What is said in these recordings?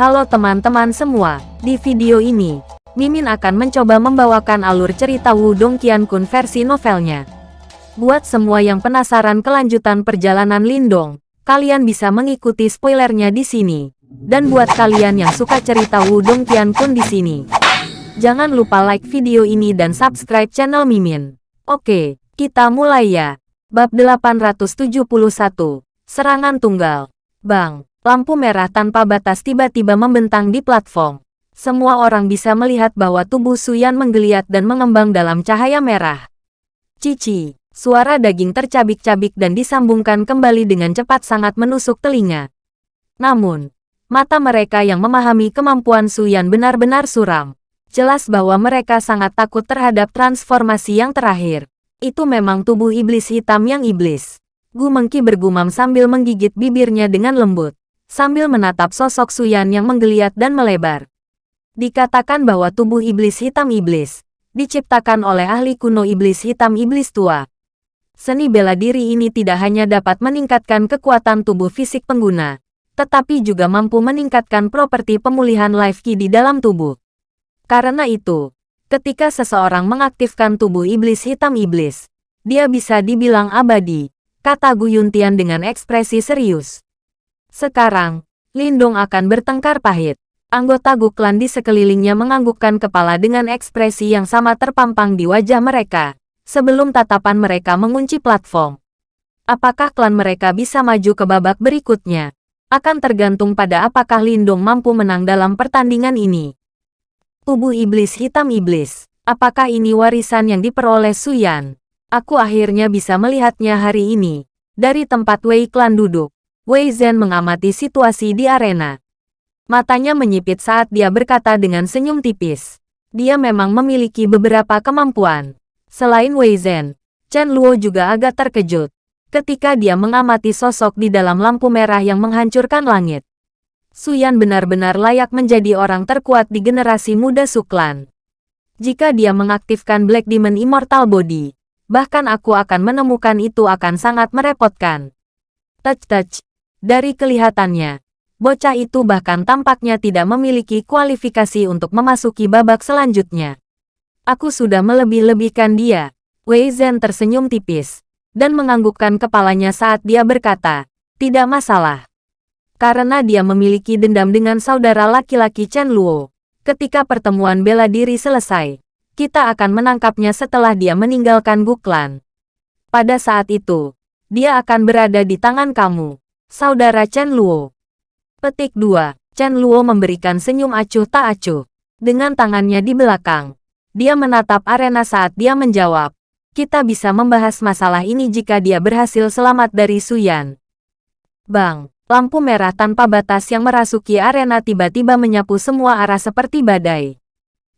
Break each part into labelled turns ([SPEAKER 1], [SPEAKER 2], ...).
[SPEAKER 1] Halo teman-teman semua, di video ini, Mimin akan mencoba membawakan alur cerita Wudong Qiankun versi novelnya. Buat semua yang penasaran kelanjutan perjalanan Lindong, kalian bisa mengikuti spoilernya di sini. Dan buat kalian yang suka cerita Wudong Qiankun di sini, jangan lupa like video ini dan subscribe channel Mimin. Oke, kita mulai ya. Bab 871, Serangan Tunggal. Bang, Lampu merah tanpa batas tiba-tiba membentang di platform. Semua orang bisa melihat bahwa tubuh Suyan menggeliat dan mengembang dalam cahaya merah. Cici, suara daging tercabik-cabik dan disambungkan kembali dengan cepat sangat menusuk telinga. Namun, mata mereka yang memahami kemampuan Suyan benar-benar suram. Jelas bahwa mereka sangat takut terhadap transformasi yang terakhir. Itu memang tubuh iblis hitam yang iblis. Gu Mengki bergumam sambil menggigit bibirnya dengan lembut sambil menatap sosok Suyan yang menggeliat dan melebar. Dikatakan bahwa tubuh iblis hitam iblis, diciptakan oleh ahli kuno iblis hitam iblis tua. Seni bela diri ini tidak hanya dapat meningkatkan kekuatan tubuh fisik pengguna, tetapi juga mampu meningkatkan properti pemulihan life ki di dalam tubuh. Karena itu, ketika seseorang mengaktifkan tubuh iblis hitam iblis, dia bisa dibilang abadi, kata Gu Yuntian dengan ekspresi serius. Sekarang, Lindong akan bertengkar pahit. Anggota Guklan di sekelilingnya menganggukkan kepala dengan ekspresi yang sama terpampang di wajah mereka, sebelum tatapan mereka mengunci platform. Apakah klan mereka bisa maju ke babak berikutnya? Akan tergantung pada apakah Lindong mampu menang dalam pertandingan ini. Tubuh iblis hitam iblis. Apakah ini warisan yang diperoleh Suyan? Aku akhirnya bisa melihatnya hari ini. Dari tempat Wei Klan duduk. Wei Zhen mengamati situasi di arena. Matanya menyipit saat dia berkata dengan senyum tipis. Dia memang memiliki beberapa kemampuan. Selain Wei Zhen, Chen Luo juga agak terkejut ketika dia mengamati sosok di dalam lampu merah yang menghancurkan langit. Suyan benar-benar layak menjadi orang terkuat di generasi muda Suklan. Jika dia mengaktifkan Black Demon Immortal Body, bahkan aku akan menemukan itu akan sangat merepotkan. Touch-touch, dari kelihatannya, bocah itu bahkan tampaknya tidak memiliki kualifikasi untuk memasuki babak selanjutnya. Aku sudah melebih-lebihkan dia. Wei Zhen tersenyum tipis dan menganggukkan kepalanya saat dia berkata, tidak masalah. Karena dia memiliki dendam dengan saudara laki-laki Chen Luo. Ketika pertemuan bela diri selesai, kita akan menangkapnya setelah dia meninggalkan Guklan. Pada saat itu, dia akan berada di tangan kamu. Saudara Chen Luo. Petik 2. Chen Luo memberikan senyum acuh tak acuh. Dengan tangannya di belakang. Dia menatap arena saat dia menjawab. Kita bisa membahas masalah ini jika dia berhasil selamat dari Suyan. Bang, lampu merah tanpa batas yang merasuki arena tiba-tiba menyapu semua arah seperti badai.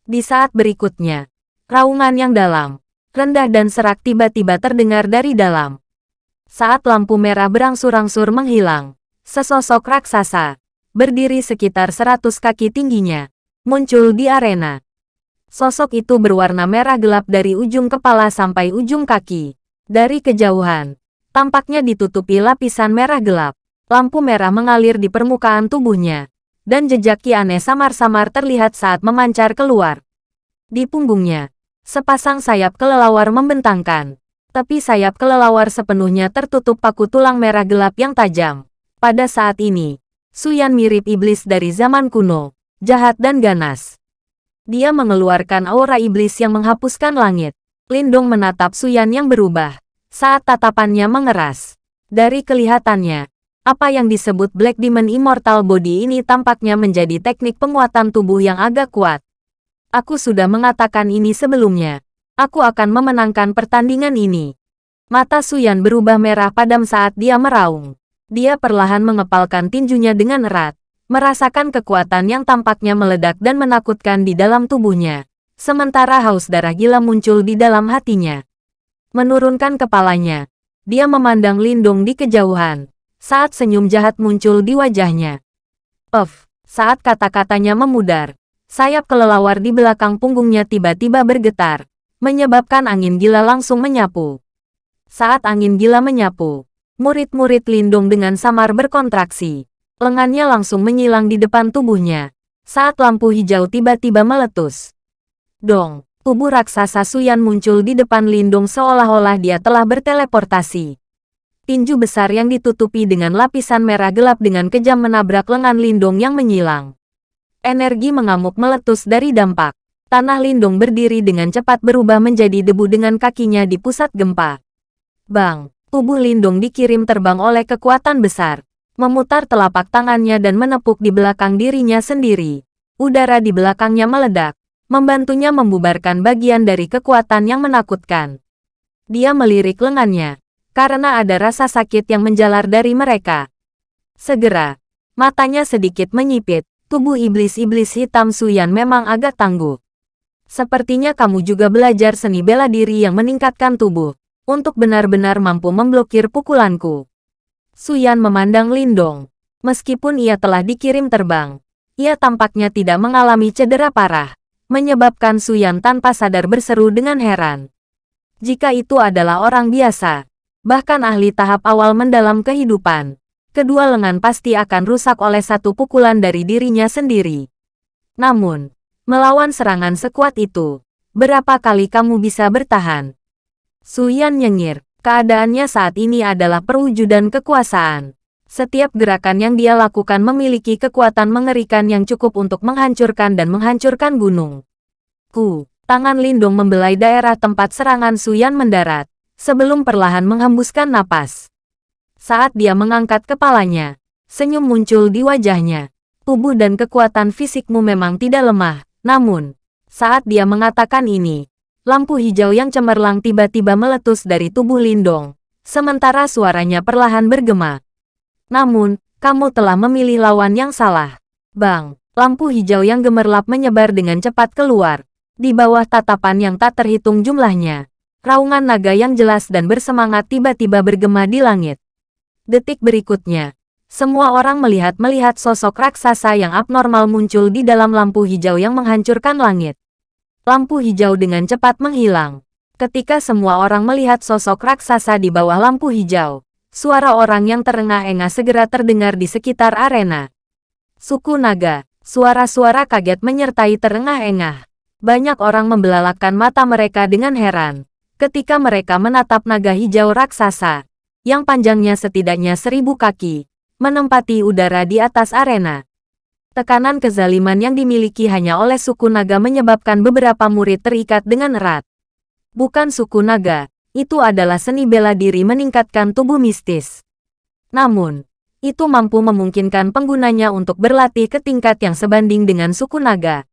[SPEAKER 1] Di saat berikutnya, raungan yang dalam, rendah dan serak tiba-tiba terdengar dari dalam. Saat lampu merah berangsur-angsur menghilang, sesosok raksasa, berdiri sekitar seratus kaki tingginya, muncul di arena. Sosok itu berwarna merah gelap dari ujung kepala sampai ujung kaki. Dari kejauhan, tampaknya ditutupi lapisan merah gelap. Lampu merah mengalir di permukaan tubuhnya, dan jejak ki aneh samar-samar terlihat saat memancar keluar. Di punggungnya, sepasang sayap kelelawar membentangkan tapi sayap kelelawar sepenuhnya tertutup paku tulang merah gelap yang tajam. Pada saat ini, Suyan mirip iblis dari zaman kuno, jahat dan ganas. Dia mengeluarkan aura iblis yang menghapuskan langit. Lindong menatap Suyan yang berubah, saat tatapannya mengeras. Dari kelihatannya, apa yang disebut Black Demon Immortal Body ini tampaknya menjadi teknik penguatan tubuh yang agak kuat. Aku sudah mengatakan ini sebelumnya. Aku akan memenangkan pertandingan ini. Mata Suyan berubah merah padam saat dia meraung. Dia perlahan mengepalkan tinjunya dengan erat, merasakan kekuatan yang tampaknya meledak dan menakutkan di dalam tubuhnya. Sementara haus darah gila muncul di dalam hatinya. Menurunkan kepalanya, dia memandang Lindung di kejauhan, saat senyum jahat muncul di wajahnya. Puff, saat kata-katanya memudar, sayap kelelawar di belakang punggungnya tiba-tiba bergetar, menyebabkan angin gila langsung menyapu. Saat angin gila menyapu, murid-murid Lindung dengan samar berkontraksi. Lengannya langsung menyilang di depan tubuhnya. Saat lampu hijau tiba-tiba meletus. Dong, tubuh raksasa Suyan muncul di depan Lindung seolah-olah dia telah berteleportasi. Tinju besar yang ditutupi dengan lapisan merah gelap dengan kejam menabrak lengan Lindung yang menyilang. Energi mengamuk meletus dari dampak. Tanah Lindung berdiri dengan cepat berubah menjadi debu dengan kakinya di pusat gempa. Bang, tubuh Lindung dikirim terbang oleh kekuatan besar memutar telapak tangannya dan menepuk di belakang dirinya sendiri. Udara di belakangnya meledak, membantunya membubarkan bagian dari kekuatan yang menakutkan. Dia melirik lengannya, karena ada rasa sakit yang menjalar dari mereka. Segera, matanya sedikit menyipit, tubuh iblis-iblis hitam Suyan memang agak tangguh. Sepertinya kamu juga belajar seni bela diri yang meningkatkan tubuh, untuk benar-benar mampu memblokir pukulanku. Suyan memandang Lindong. Meskipun ia telah dikirim terbang, ia tampaknya tidak mengalami cedera parah, menyebabkan Suyan tanpa sadar berseru dengan heran. Jika itu adalah orang biasa, bahkan ahli tahap awal mendalam kehidupan, kedua lengan pasti akan rusak oleh satu pukulan dari dirinya sendiri. Namun, melawan serangan sekuat itu, berapa kali kamu bisa bertahan? Suyan nyengir, Keadaannya saat ini adalah perwujudan kekuasaan. Setiap gerakan yang dia lakukan memiliki kekuatan mengerikan yang cukup untuk menghancurkan dan menghancurkan gunung. Ku, tangan Lindung membelai daerah tempat serangan Suyan mendarat, sebelum perlahan menghembuskan napas. Saat dia mengangkat kepalanya, senyum muncul di wajahnya. Tubuh dan kekuatan fisikmu memang tidak lemah, namun, saat dia mengatakan ini, Lampu hijau yang cemerlang tiba-tiba meletus dari tubuh Lindong, sementara suaranya perlahan bergema. Namun, kamu telah memilih lawan yang salah. Bang, lampu hijau yang gemerlap menyebar dengan cepat keluar. Di bawah tatapan yang tak terhitung jumlahnya, raungan naga yang jelas dan bersemangat tiba-tiba bergema di langit. Detik berikutnya, semua orang melihat-melihat sosok raksasa yang abnormal muncul di dalam lampu hijau yang menghancurkan langit. Lampu hijau dengan cepat menghilang. Ketika semua orang melihat sosok raksasa di bawah lampu hijau, suara orang yang terengah-engah segera terdengar di sekitar arena. Suku naga, suara-suara kaget menyertai terengah-engah. Banyak orang membelalakkan mata mereka dengan heran. Ketika mereka menatap naga hijau raksasa, yang panjangnya setidaknya seribu kaki, menempati udara di atas arena. Tekanan kezaliman yang dimiliki hanya oleh suku naga menyebabkan beberapa murid terikat dengan erat. Bukan suku naga, itu adalah seni bela diri meningkatkan tubuh mistis. Namun, itu mampu memungkinkan penggunanya untuk berlatih ke tingkat yang sebanding dengan suku naga.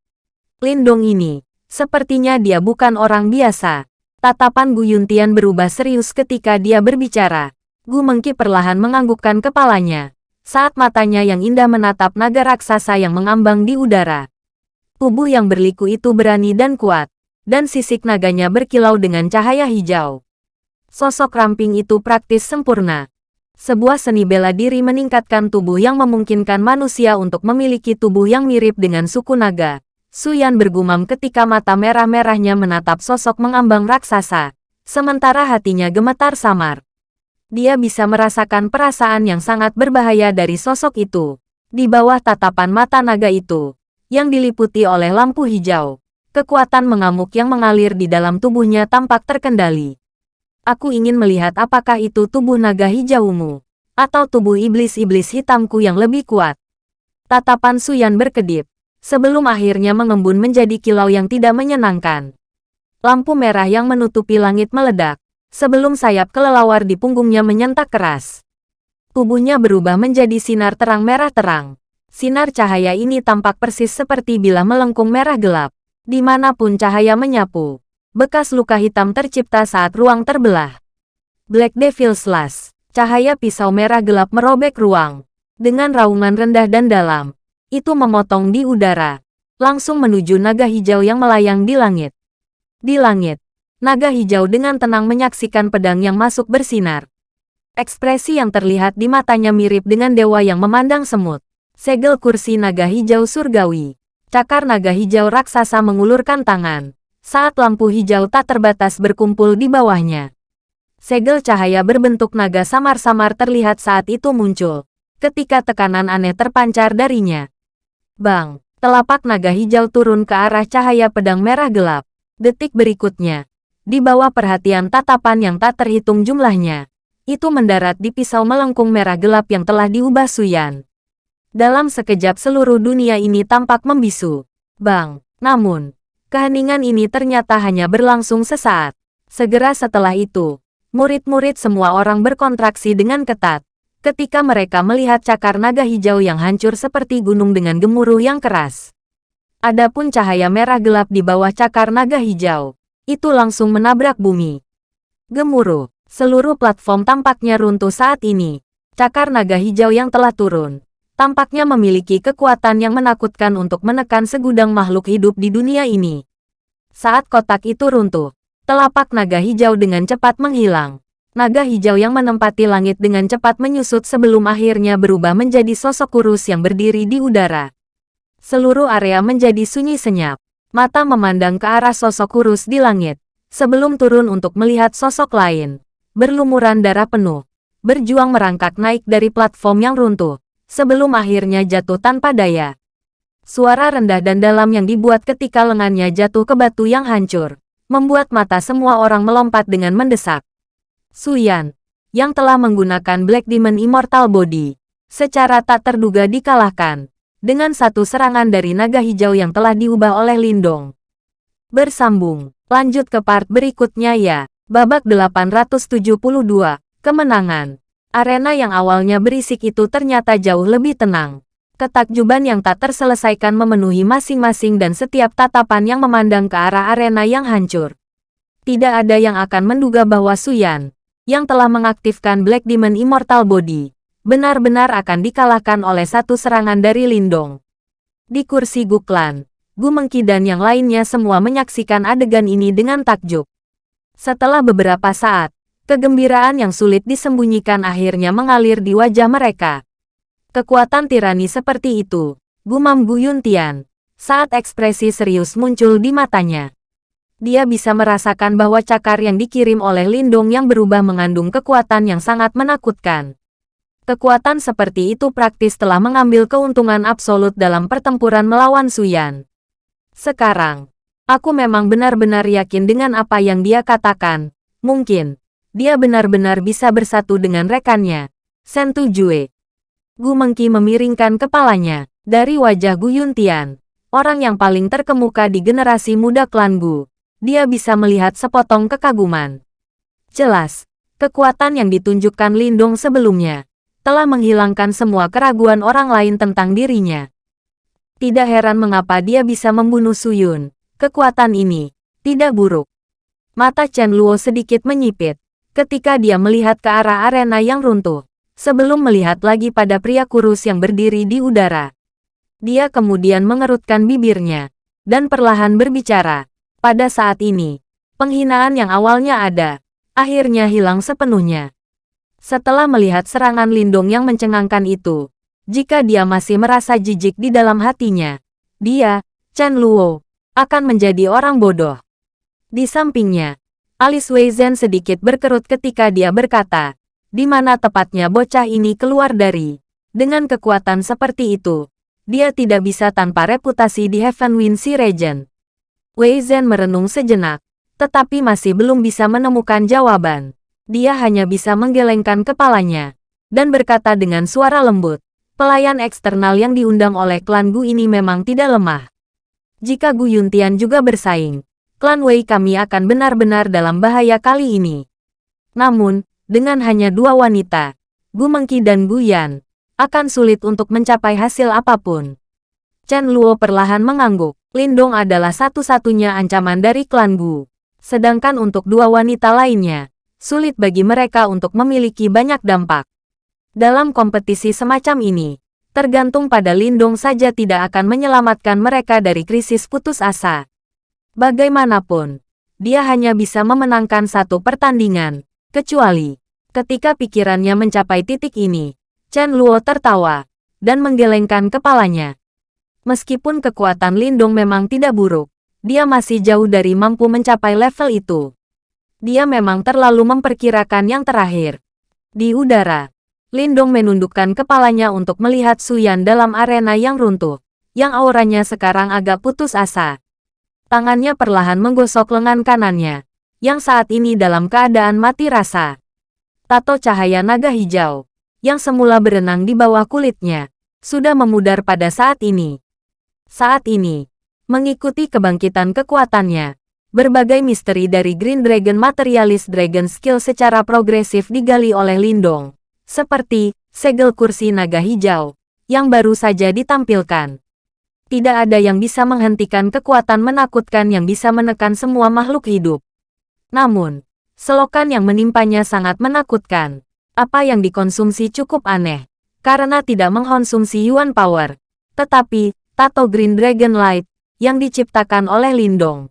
[SPEAKER 1] Lindong ini, sepertinya dia bukan orang biasa. Tatapan Gu Yuntian berubah serius ketika dia berbicara. Gu Mengki perlahan menganggukkan kepalanya saat matanya yang indah menatap naga raksasa yang mengambang di udara. Tubuh yang berliku itu berani dan kuat, dan sisik naganya berkilau dengan cahaya hijau. Sosok ramping itu praktis sempurna. Sebuah seni bela diri meningkatkan tubuh yang memungkinkan manusia untuk memiliki tubuh yang mirip dengan suku naga. Suyan bergumam ketika mata merah-merahnya menatap sosok mengambang raksasa, sementara hatinya gemetar samar. Dia bisa merasakan perasaan yang sangat berbahaya dari sosok itu. Di bawah tatapan mata naga itu, yang diliputi oleh lampu hijau, kekuatan mengamuk yang mengalir di dalam tubuhnya tampak terkendali. Aku ingin melihat apakah itu tubuh naga hijaumu, atau tubuh iblis-iblis hitamku yang lebih kuat. Tatapan Suyan berkedip, sebelum akhirnya mengembun menjadi kilau yang tidak menyenangkan. Lampu merah yang menutupi langit meledak, sebelum sayap kelelawar di punggungnya menyentak keras. Tubuhnya berubah menjadi sinar terang merah terang. Sinar cahaya ini tampak persis seperti bila melengkung merah gelap. Di mana pun cahaya menyapu, bekas luka hitam tercipta saat ruang terbelah. Black Devil Slash, cahaya pisau merah gelap merobek ruang. Dengan raungan rendah dan dalam, itu memotong di udara, langsung menuju naga hijau yang melayang di langit. Di langit, Naga hijau dengan tenang menyaksikan pedang yang masuk bersinar. Ekspresi yang terlihat di matanya mirip dengan dewa yang memandang semut. Segel kursi naga hijau surgawi. Cakar naga hijau raksasa mengulurkan tangan. Saat lampu hijau tak terbatas berkumpul di bawahnya. Segel cahaya berbentuk naga samar-samar terlihat saat itu muncul. ketika tekanan aneh terpancar darinya. Bang, telapak naga hijau turun ke arah cahaya pedang merah gelap. Detik berikutnya, di bawah perhatian tatapan yang tak terhitung jumlahnya, itu mendarat di pisau melengkung merah gelap yang telah diubah Suyan. Dalam sekejap seluruh dunia ini tampak membisu. Bang, namun, keheningan ini ternyata hanya berlangsung sesaat. Segera setelah itu, murid-murid semua orang berkontraksi dengan ketat ketika mereka melihat cakar naga hijau yang hancur seperti gunung dengan gemuruh yang keras. Adapun cahaya merah gelap di bawah cakar naga hijau, itu langsung menabrak bumi. Gemuruh, seluruh platform tampaknya runtuh saat ini. Cakar naga hijau yang telah turun, tampaknya memiliki kekuatan yang menakutkan untuk menekan segudang makhluk hidup di dunia ini. Saat kotak itu runtuh, telapak naga hijau dengan cepat menghilang. Naga hijau yang menempati langit dengan cepat menyusut sebelum akhirnya berubah menjadi sosok kurus yang berdiri di udara. Seluruh area menjadi sunyi senyap. Mata memandang ke arah sosok kurus di langit. Sebelum turun untuk melihat sosok lain. Berlumuran darah penuh. Berjuang merangkak naik dari platform yang runtuh. Sebelum akhirnya jatuh tanpa daya. Suara rendah dan dalam yang dibuat ketika lengannya jatuh ke batu yang hancur. Membuat mata semua orang melompat dengan mendesak. Suyan, yang telah menggunakan Black Demon Immortal Body, secara tak terduga dikalahkan, dengan satu serangan dari naga hijau yang telah diubah oleh Lindong. Bersambung, lanjut ke part berikutnya ya, babak 872, kemenangan. Arena yang awalnya berisik itu ternyata jauh lebih tenang. Ketakjuban yang tak terselesaikan memenuhi masing-masing dan setiap tatapan yang memandang ke arah arena yang hancur. Tidak ada yang akan menduga bahwa Suyan, yang telah mengaktifkan Black Demon Immortal Body, benar-benar akan dikalahkan oleh satu serangan dari Lindong. Di kursi Guklan, Gu Mengki dan yang lainnya semua menyaksikan adegan ini dengan takjub. Setelah beberapa saat, kegembiraan yang sulit disembunyikan akhirnya mengalir di wajah mereka. Kekuatan tirani seperti itu, gumam Gu Yuntian, saat ekspresi serius muncul di matanya dia bisa merasakan bahwa cakar yang dikirim oleh Lindong yang berubah mengandung kekuatan yang sangat menakutkan. Kekuatan seperti itu praktis telah mengambil keuntungan absolut dalam pertempuran melawan Suyan. Sekarang, aku memang benar-benar yakin dengan apa yang dia katakan. Mungkin, dia benar-benar bisa bersatu dengan rekannya, Sentu Jue. Gu Mengki memiringkan kepalanya. Dari wajah Gu Yuntian, orang yang paling terkemuka di generasi muda klan Gu, dia bisa melihat sepotong kekaguman. Jelas, kekuatan yang ditunjukkan Lindong sebelumnya telah menghilangkan semua keraguan orang lain tentang dirinya. Tidak heran mengapa dia bisa membunuh Suyun. Kekuatan ini tidak buruk. Mata Chen Luo sedikit menyipit ketika dia melihat ke arah arena yang runtuh, sebelum melihat lagi pada pria kurus yang berdiri di udara. Dia kemudian mengerutkan bibirnya dan perlahan berbicara. Pada saat ini, penghinaan yang awalnya ada, akhirnya hilang sepenuhnya. Setelah melihat serangan Lindung yang mencengangkan itu, jika dia masih merasa jijik di dalam hatinya, dia, Chen Luo, akan menjadi orang bodoh. Di sampingnya, alis Wei Zhen sedikit berkerut ketika dia berkata, di mana tepatnya bocah ini keluar dari. Dengan kekuatan seperti itu, dia tidak bisa tanpa reputasi di Heaven Wind Sea Region. Wei Zhen merenung sejenak, tetapi masih belum bisa menemukan jawaban. Dia hanya bisa menggelengkan kepalanya, dan berkata dengan suara lembut, pelayan eksternal yang diundang oleh klan Gu ini memang tidak lemah. Jika Gu Yuntian juga bersaing, klan Wei kami akan benar-benar dalam bahaya kali ini. Namun, dengan hanya dua wanita, Gu Mengki dan Gu Yan, akan sulit untuk mencapai hasil apa pun. Chen Luo perlahan mengangguk. Lindong adalah satu-satunya ancaman dari klan Gu. Sedangkan untuk dua wanita lainnya, sulit bagi mereka untuk memiliki banyak dampak. Dalam kompetisi semacam ini, tergantung pada Lindong saja tidak akan menyelamatkan mereka dari krisis putus asa. Bagaimanapun, dia hanya bisa memenangkan satu pertandingan, kecuali ketika pikirannya mencapai titik ini. Chen Luo tertawa dan menggelengkan kepalanya. Meskipun kekuatan Lindung memang tidak buruk, dia masih jauh dari mampu mencapai level itu. Dia memang terlalu memperkirakan yang terakhir. Di udara, Lindong menundukkan kepalanya untuk melihat Suyan dalam arena yang runtuh, yang auranya sekarang agak putus asa. Tangannya perlahan menggosok lengan kanannya, yang saat ini dalam keadaan mati rasa. Tato cahaya naga hijau, yang semula berenang di bawah kulitnya, sudah memudar pada saat ini. Saat ini, mengikuti kebangkitan kekuatannya, berbagai misteri dari Green Dragon Materialist Dragon Skill secara progresif digali oleh Lindong seperti segel kursi naga hijau, yang baru saja ditampilkan. Tidak ada yang bisa menghentikan kekuatan menakutkan yang bisa menekan semua makhluk hidup. Namun, selokan yang menimpanya sangat menakutkan. Apa yang dikonsumsi cukup aneh, karena tidak mengkonsumsi Yuan Power, tetapi Tato Green Dragon Light yang diciptakan oleh Lindong.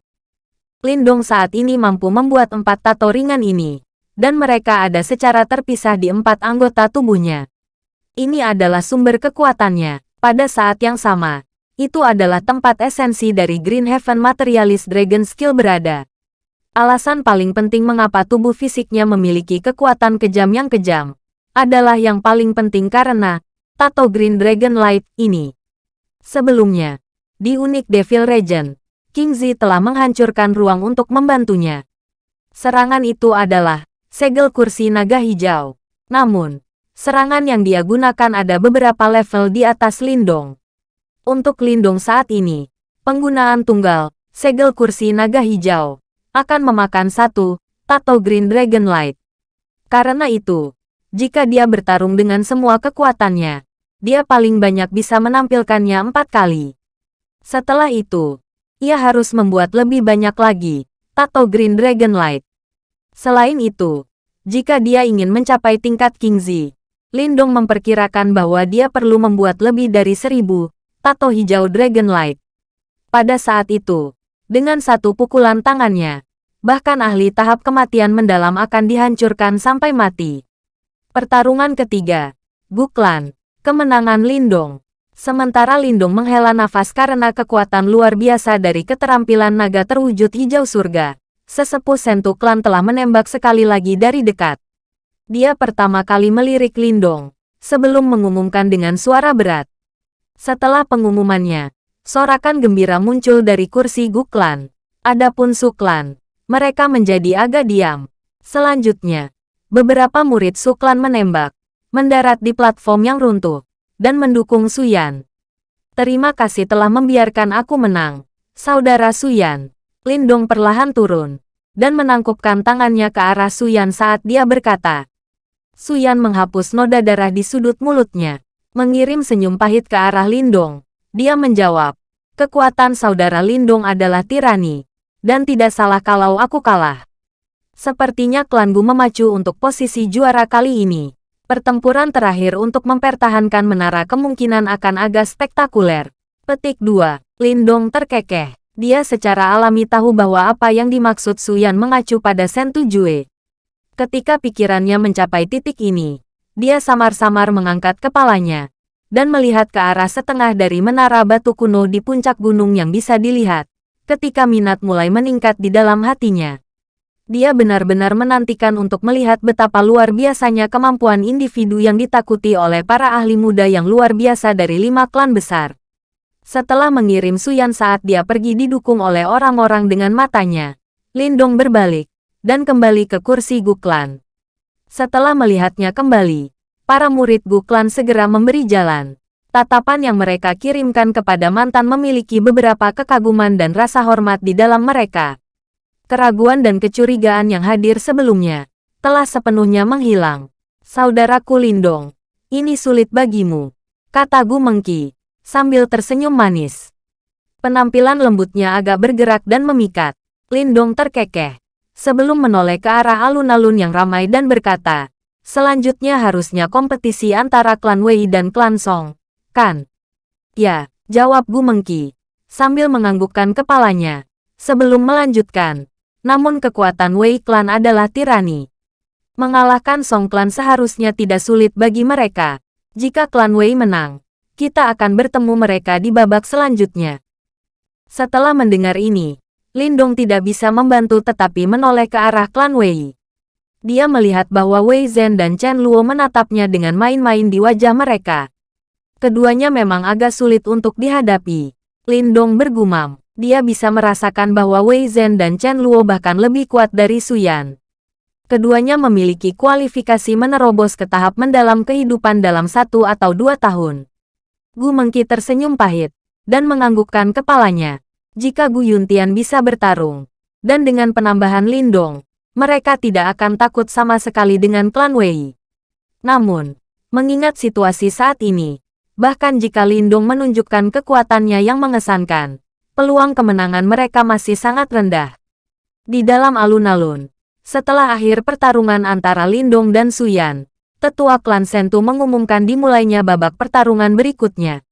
[SPEAKER 1] Lindong saat ini mampu membuat empat tato ringan ini, dan mereka ada secara terpisah di empat anggota tubuhnya. Ini adalah sumber kekuatannya. Pada saat yang sama, itu adalah tempat esensi dari Green Heaven Materialist Dragon Skill berada. Alasan paling penting mengapa tubuh fisiknya memiliki kekuatan kejam yang kejam, adalah yang paling penting karena Tato Green Dragon Light ini. Sebelumnya, di Unik Devil Region, King Zi telah menghancurkan ruang untuk membantunya. Serangan itu adalah segel kursi naga hijau. Namun, serangan yang dia gunakan ada beberapa level di atas Lindong. Untuk Lindong saat ini, penggunaan tunggal, segel kursi naga hijau, akan memakan satu, Tato Green Dragon Light. Karena itu, jika dia bertarung dengan semua kekuatannya, dia paling banyak bisa menampilkannya empat kali. Setelah itu, ia harus membuat lebih banyak lagi, Tato Green Dragon Light. Selain itu, jika dia ingin mencapai tingkat King Kingzi, Lindong memperkirakan bahwa dia perlu membuat lebih dari seribu tato hijau Dragon Light. Pada saat itu, dengan satu pukulan tangannya, bahkan ahli tahap kematian mendalam akan dihancurkan sampai mati. Pertarungan ketiga, Buklan, kemenangan Lindong. Sementara Lindong menghela nafas karena kekuatan luar biasa dari keterampilan naga terwujud hijau surga sesepuh Sentu Klan telah menembak sekali lagi dari dekat. Dia pertama kali melirik Lindong, sebelum mengumumkan dengan suara berat. Setelah pengumumannya, sorakan gembira muncul dari kursi Guklan. Adapun Suklan, mereka menjadi agak diam. Selanjutnya, beberapa murid Suklan menembak, mendarat di platform yang runtuh, dan mendukung Suyan. Terima kasih telah membiarkan aku menang, saudara Suyan. Lindong perlahan turun, dan menangkupkan tangannya ke arah Suyan saat dia berkata. Suyan menghapus noda darah di sudut mulutnya, mengirim senyum pahit ke arah Lindong. Dia menjawab, kekuatan saudara Lindong adalah tirani, dan tidak salah kalau aku kalah. Sepertinya klangu memacu untuk posisi juara kali ini. Pertempuran terakhir untuk mempertahankan menara kemungkinan akan agak spektakuler. Petik 2. Lindong terkekeh. Dia secara alami tahu bahwa apa yang dimaksud Suyan mengacu pada Sentu Jue. Ketika pikirannya mencapai titik ini, dia samar-samar mengangkat kepalanya dan melihat ke arah setengah dari menara batu kuno di puncak gunung yang bisa dilihat. Ketika minat mulai meningkat di dalam hatinya, dia benar-benar menantikan untuk melihat betapa luar biasanya kemampuan individu yang ditakuti oleh para ahli muda yang luar biasa dari lima klan besar. Setelah mengirim Suyan saat dia pergi didukung oleh orang-orang dengan matanya, Lindong berbalik dan kembali ke kursi Guklan. Setelah melihatnya kembali, para murid Guklan segera memberi jalan. Tatapan yang mereka kirimkan kepada mantan memiliki beberapa kekaguman dan rasa hormat di dalam mereka. Keraguan dan kecurigaan yang hadir sebelumnya telah sepenuhnya menghilang. Saudaraku Lindong, ini sulit bagimu, kata Gu Mengki sambil tersenyum manis. Penampilan lembutnya agak bergerak dan memikat. Lindong terkekeh. Sebelum menoleh ke arah alun-alun yang ramai dan berkata, Selanjutnya harusnya kompetisi antara klan Wei dan klan Song, kan? Ya, jawab Gu Mengki, sambil menganggukkan kepalanya. Sebelum melanjutkan, namun kekuatan Wei klan adalah tirani. Mengalahkan Song klan seharusnya tidak sulit bagi mereka. Jika klan Wei menang, kita akan bertemu mereka di babak selanjutnya. Setelah mendengar ini, Lindong tidak bisa membantu tetapi menoleh ke arah klan Wei. Dia melihat bahwa Wei Zhen dan Chen Luo menatapnya dengan main-main di wajah mereka. Keduanya memang agak sulit untuk dihadapi. Lindong bergumam. Dia bisa merasakan bahwa Wei Zhen dan Chen Luo bahkan lebih kuat dari Suyan. Keduanya memiliki kualifikasi menerobos ke tahap mendalam kehidupan dalam satu atau dua tahun. Gu Mengki tersenyum pahit, dan menganggukkan kepalanya. Jika Gu Yuntian bisa bertarung, dan dengan penambahan Lindong, mereka tidak akan takut sama sekali dengan klan Wei. Namun, mengingat situasi saat ini, bahkan jika Lindung menunjukkan kekuatannya yang mengesankan, peluang kemenangan mereka masih sangat rendah. Di dalam alun-alun, setelah akhir pertarungan antara Lindung dan Suyan, tetua klan Sentu mengumumkan dimulainya babak pertarungan berikutnya.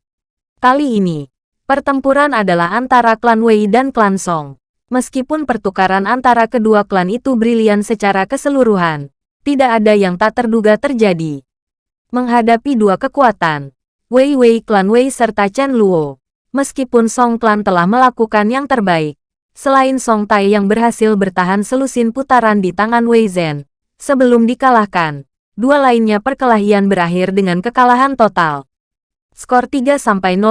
[SPEAKER 1] Kali ini, pertempuran adalah antara klan Wei dan klan Song. Meskipun pertukaran antara kedua klan itu brilian secara keseluruhan, tidak ada yang tak terduga terjadi. Menghadapi dua kekuatan, Wei Wei klan Wei serta Chen Luo, meskipun Song klan telah melakukan yang terbaik, selain Song Tai yang berhasil bertahan selusin putaran di tangan Wei Zhen, sebelum dikalahkan, dua lainnya perkelahian berakhir dengan kekalahan total. Skor 3-0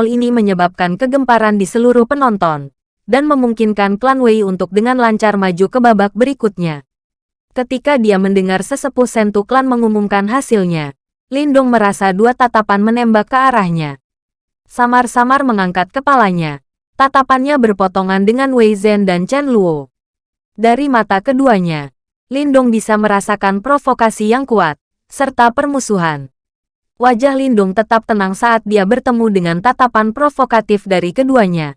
[SPEAKER 1] ini menyebabkan kegemparan di seluruh penonton dan memungkinkan klan Wei untuk dengan lancar maju ke babak berikutnya. Ketika dia mendengar sesepuh Sentu klan mengumumkan hasilnya, Lindong merasa dua tatapan menembak ke arahnya. Samar-samar mengangkat kepalanya. Tatapannya berpotongan dengan Wei Zhen dan Chen Luo. Dari mata keduanya, Lindong bisa merasakan provokasi yang kuat, serta permusuhan. Wajah Lindong tetap tenang saat dia bertemu dengan tatapan provokatif dari keduanya.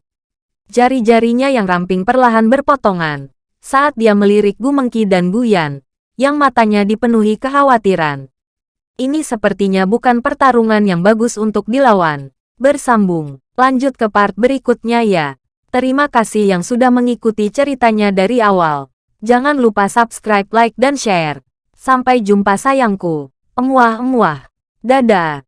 [SPEAKER 1] Jari-jarinya yang ramping perlahan berpotongan. Saat dia melirik Gu Mengki dan Gu Yan, yang matanya dipenuhi kekhawatiran. Ini sepertinya bukan pertarungan yang bagus untuk dilawan. Bersambung, lanjut ke part berikutnya ya. Terima kasih yang sudah mengikuti ceritanya dari awal. Jangan lupa subscribe, like, dan share. Sampai jumpa sayangku. Emuah-emuah. Dadah.